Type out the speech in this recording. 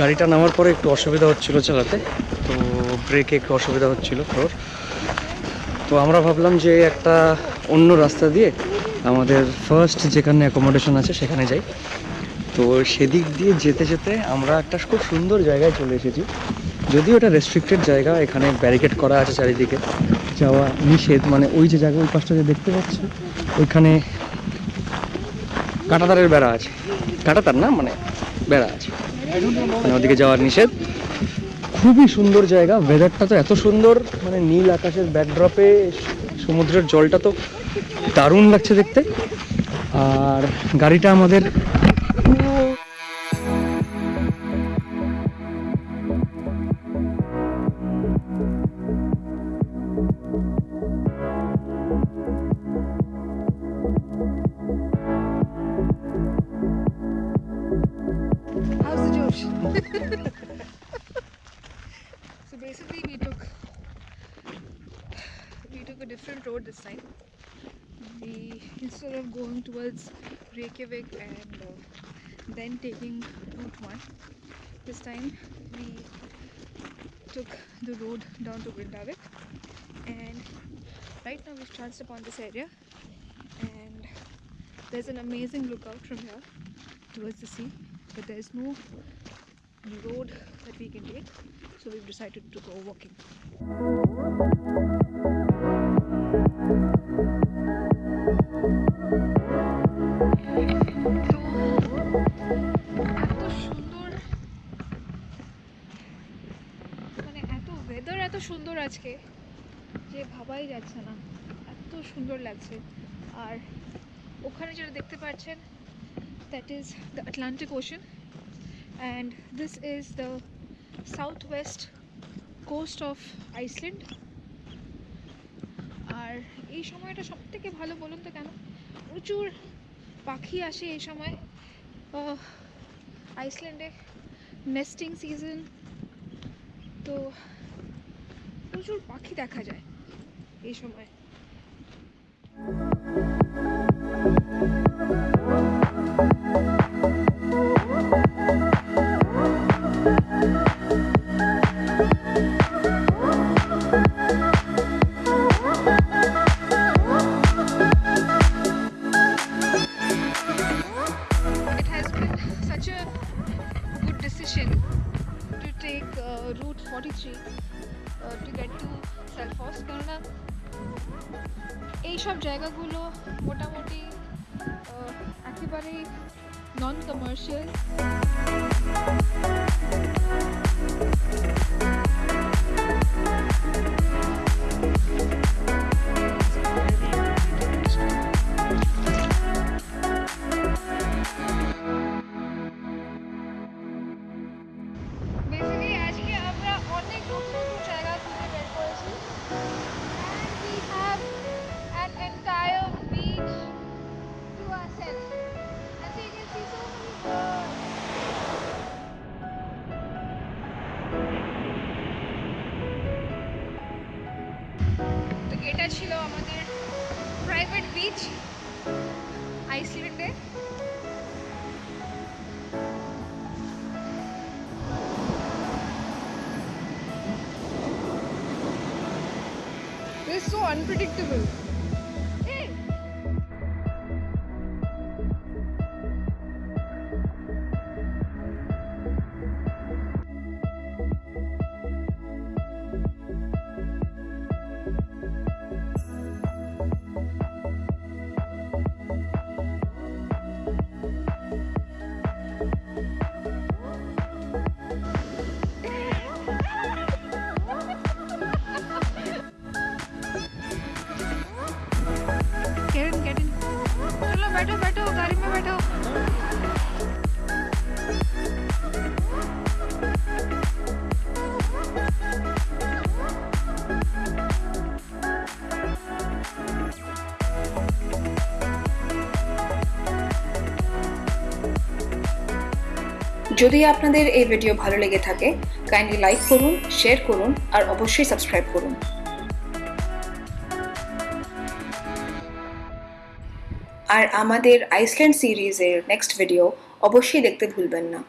গাড়িটা নামার পরে একটু অসুবিধা হচ্ছিল চালাতে, তো ব্রেকে একটু অসুবিধা হচ্ছিল ফ্লোর তো আমরা ভাবলাম যে একটা অন্য রাস্তা দিয়ে আমাদের ফার্স্ট যেখানে অ্যাকোমোডেশন আছে সেখানে যাই। তো সেদিক দিয়ে যেতে যেতে আমরা একটা খুব সুন্দর জায়গায় চলে এসেছি। যদিও এটা রেস্ট্রিক্টেড জায়গা, এখানে ব্যারিকেড করা আছে চারিদিকে। যাওয়া নিষেধ মানে ওই যে জায়গা, ওই পাশটা যে দেখতে পাচ্ছ, ওইখানে কাঁটাতারের বেড়া আছে। কাঁটাতার না মানে বেড়া আছে। মানে ওদিকে যাওয়ার নিষেধ। খুবই সুন্দর জায়গা। ওয়েদারটা তো এত সুন্দর মানে নীল আকাশের ব্যাকড্রপে সমুদ্রের জলটা তো দারুণ লাগছে দেখতে। আর গাড়িটা আমাদের so basically, we took we took a different road this time. We instead of going towards Reykjavik and uh, then taking Route One, this time we took the road down to Grindavik, and right now we've chanced upon this area, and there's an amazing lookout from here towards the sea but there's no road that we can take so we've decided to go walking মানে weather এত সুন্দর আজকে যে ভাবাই যাচ্ছে না এত সুন্দর লাগছে আর ওখানে যেটা দেখতে পাচ্ছেন that is the Atlantic Ocean and this is the southwest coast of Iceland. আর এই সময়টা সব থেকে ভালো বলুন তো কেন? প্রচুর পাখি আসে এই সময়। আইসল্যান্ডে নেস্টিং সিজন তো প্রচুর পাখি দেখা যায় এই সময়। 43 uh, এইসব জায়গাগুলো মোটামুটি একেবারেই নন কমার্শিয়াল এটা ছিল আমাদের প্রাইভেট বিচ আইসল্যান্ডে This is so unpredictable. যদি আপনাদের এই ভিডিও ভালো লেগে থাকে কাইন্ডলি লাইক করুন শেয়ার করুন, আর অবশ্যই সাবস্ক্রাইব করুন। আর আমাদের আইসল্যান্ড সিরিজের নেক্সট ভিডিও অবশ্যই দেখতে ভুলবেন না।